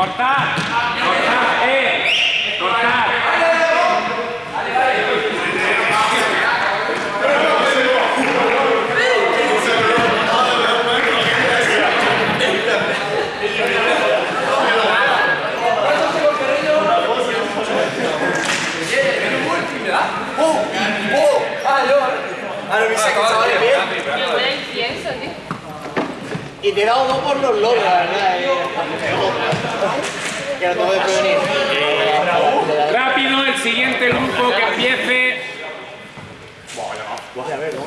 ¡Cortar! ¡Cortar! ¡Eh! ¡Cortar! Ahora me dice que sabe bien. Y te he dado dos por los logros. Eh, rápido, el siguiente grupo que empiece. Bueno, a ver, ¿no?